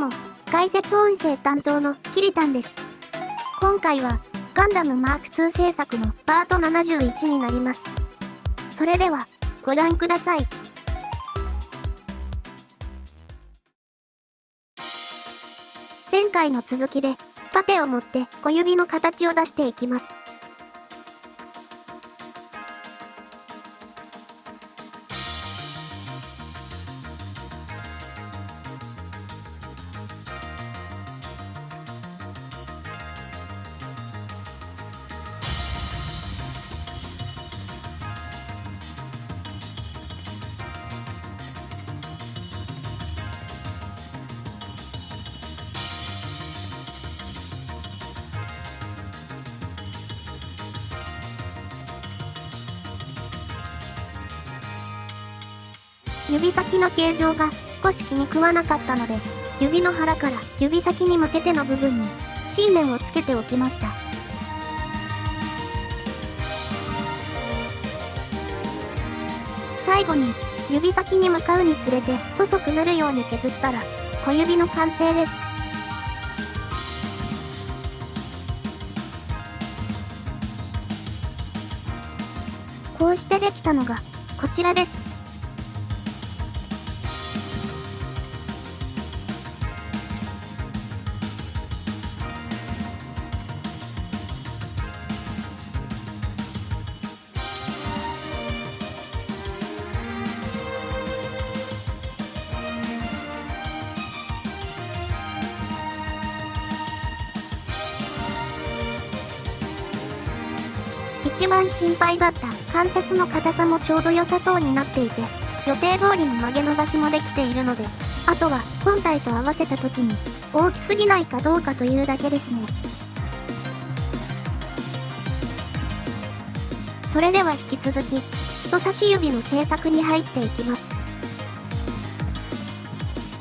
も、解説音声担当のキリタンです。今回は、ガンダムマーク2制作のパート71になります。それでは、ご覧ください。前回の続きで、パテを持って小指の形を出していきます。指先の形状が少し気に食わなかったので、指の腹から指先に向けての部分に信念をつけておきました。最後に指先に向かうにつれて細くなるように削ったら小指の完成です。こうしてできたのがこちらです。一番心配だった関節の硬さもちょうど良さそうになっていて、予定通りに曲げ伸ばしもできているので、あとは本体と合わせた時に大きすぎないかどうかというだけですね。それでは引き続き、人差し指の製作に入っていきます。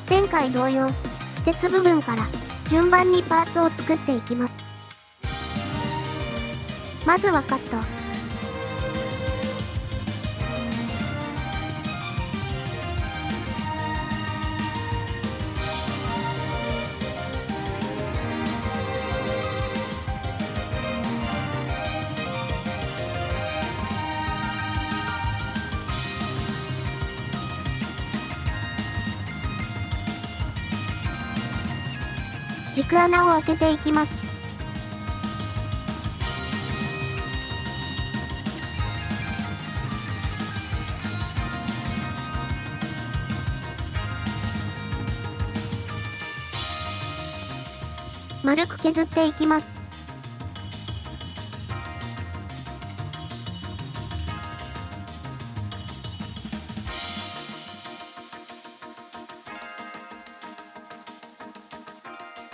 前回同様、施設部分から順番にパーツを作っていきます。まずはカット。軸穴を開けていきます。丸く削っていきます。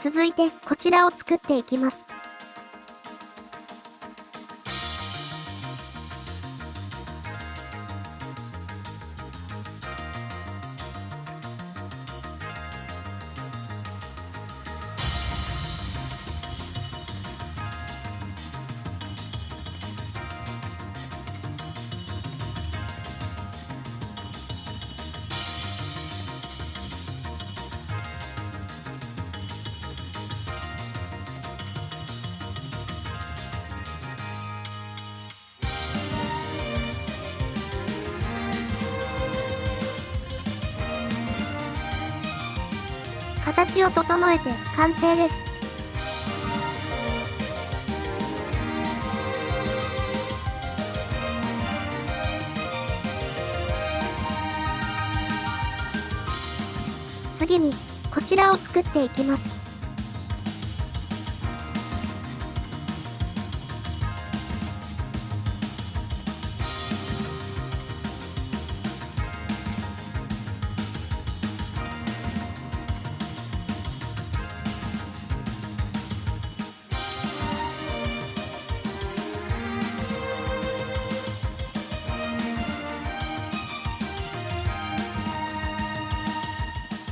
続いてこちらを作っていきます。形を整えて完成です。次にこちらを作っていきます。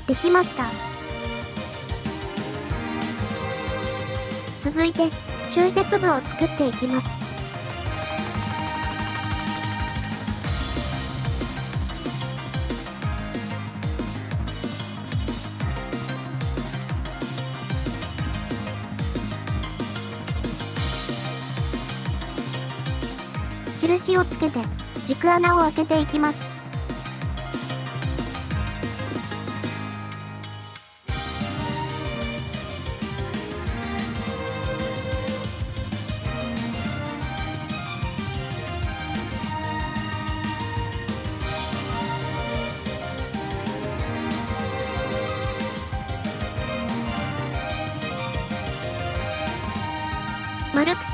できました。続いて集節部を作っていきます。印をつけて軸穴を開けていきます。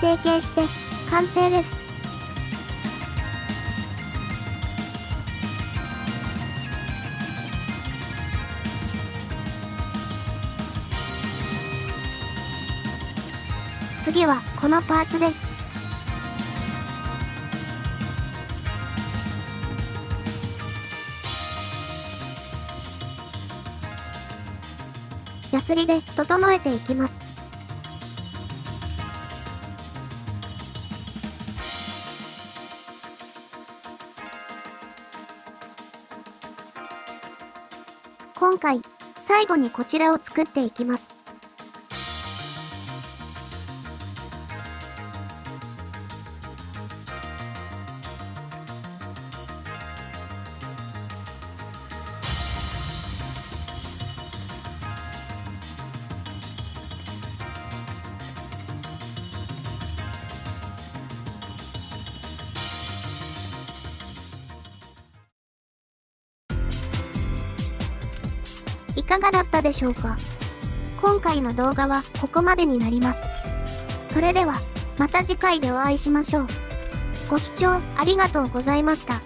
成形して完成です。次はこのパーツです。ヤスリで整えていきます。今回、最後にこちらを作っていきます。かがだったでしょうか？今回の動画はここまでになります。それでは、また次回でお会いしましょう。ご視聴ありがとうございました。